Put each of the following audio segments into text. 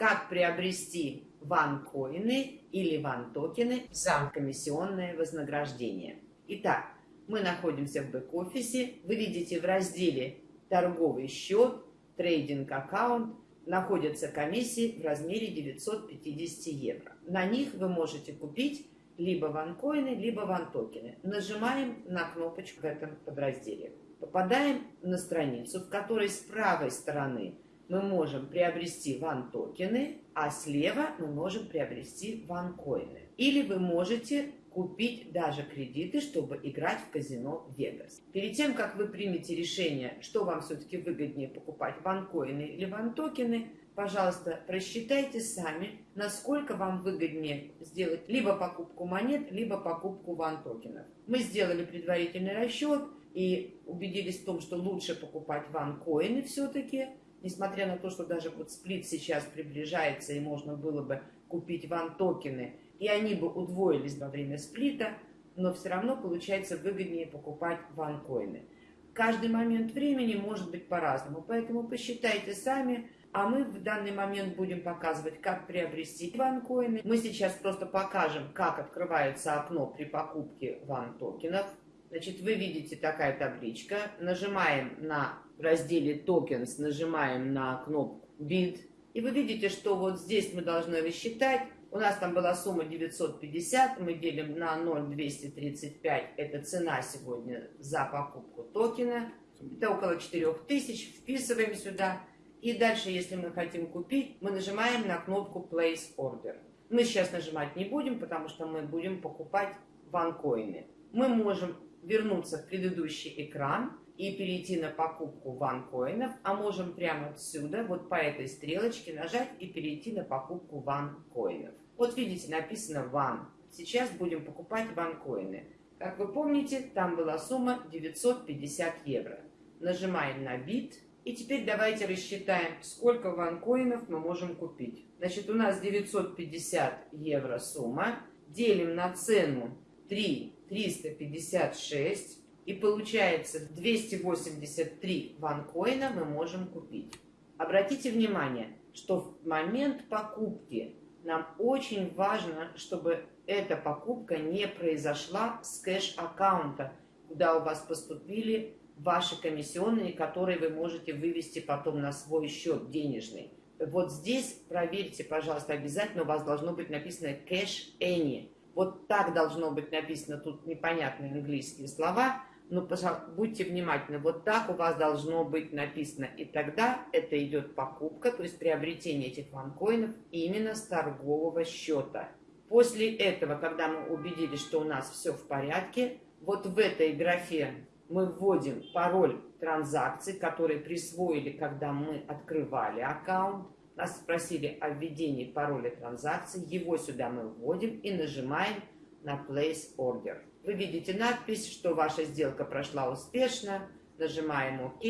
как приобрести OneCoin ы или OneToken ы за комиссионное вознаграждение. Итак, мы находимся в бэк-офисе. Вы видите в разделе «Торговый счет», «Trading account» находятся комиссии в размере 950 евро. На них вы можете купить либо OneCoin ы, либо OneToken ы. Нажимаем на кнопочку в этом подразделе. Попадаем на страницу, в которой с правой стороны мы можем приобрести OneToken ы, а слева мы можем приобрести OneCoin ы. Или вы можете купить даже кредиты, чтобы играть в казино Вегас. Перед тем, как вы примете решение, что вам все-таки выгоднее покупать, OneCoin ы или OneToken ы, пожалуйста, просчитайте сами, насколько вам выгоднее сделать либо покупку монет, либо покупку OneToken ов. Мы сделали предварительный расчет и убедились в том, что лучше покупать ван-коины все-таки, несмотря на то, что даже вот сплит сейчас приближается и можно было бы купить ван-токены, и они бы удвоились во время сплита, но все равно получается выгоднее покупать ван-коины. Каждый момент времени может быть по-разному, поэтому посчитайте сами, а мы в данный момент будем показывать, как приобрести ван-коины. Мы сейчас просто покажем, как открывается окно при покупке ван-токенов. Значит, вы видите такая табличка. Нажимаем на разделе Tokens, нажимаем на кнопку Bid. И вы видите, что вот здесь мы должны рассчитать. У нас там была сумма 950, мы делим на 0,235. Это цена сегодня за покупку токена. Это около 4000. Вписываем сюда. И дальше, если мы хотим купить, мы нажимаем на кнопку Place Order. Мы сейчас нажимать не будем, потому что мы будем покупать ванкоины. Мы можем вернуться в предыдущий экран и перейти на покупку ванкоинов, а можем прямо отсюда, вот по этой стрелочке нажать и перейти на покупку ванкоинов. Вот видите, написано ван. Сейчас будем покупать ванкоины. Как вы помните, там была сумма 950 евро. Нажимаем на бит. И теперь давайте рассчитаем, сколько ванкоинов мы можем купить. Значит, у нас 950 евро сумма. Делим на цену 3 356. И получается 283 ванкоина мы можем купить. Обратите внимание, что в момент покупки нам очень важно, чтобы эта покупка не произошла с кэш-аккаунта, куда у вас поступили ваши комиссионные, которые вы можете вывести потом на свой счет денежный. Вот здесь проверьте, пожалуйста, обязательно у вас должно быть написано cash any. Вот так должно быть написано, тут непонятные английские слова, но пожалуйста, будьте внимательны, вот так у вас должно быть написано. И тогда это идет покупка, то есть приобретение этих ванкоинов именно с торгового счета. После этого, когда мы убедились, что у нас все в порядке, вот в этой графе мы вводим пароль транзакции, который присвоили, когда мы открывали аккаунт. Нас спросили о введении пароля транзакции. Его сюда мы вводим и нажимаем на Place Order. Вы видите надпись, что ваша сделка прошла успешно. Нажимаем ОК.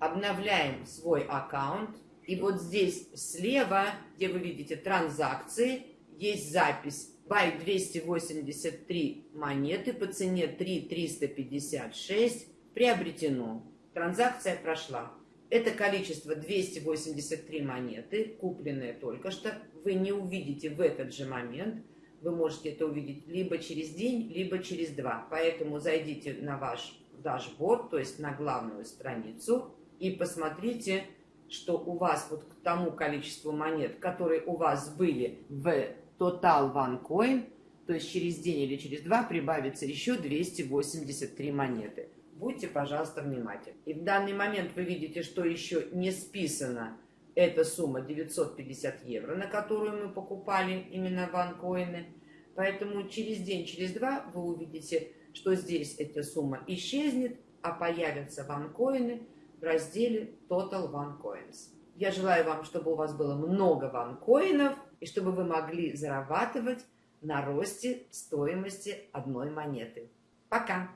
Обновляем свой аккаунт. И вот здесь слева, где вы видите транзакции, есть запись Buy 283 монеты по цене 3,356 приобретено. Транзакция прошла. Это количество 283 монеты, купленные только что. Вы не увидите в этот же момент. Вы можете это увидеть либо через день, либо через два. Поэтому зайдите на ваш дашборд, то есть на главную страницу, и посмотрите, что у вас вот к тому количеству монет, которые у вас были в Total OneCoin, то есть через день или через два прибавится еще 283 монеты. Будьте, пожалуйста, внимательны. И в данный момент вы видите, что еще не списана эта сумма 950 евро, на которую мы покупали именно ванкоины. Поэтому через день, через два вы увидите, что здесь эта сумма исчезнет, а появятся ванкоины в разделе Total OneCoins. Я желаю вам, чтобы у вас было много ванкоинов, и чтобы вы могли зарабатывать на росте стоимости одной монеты. Пока!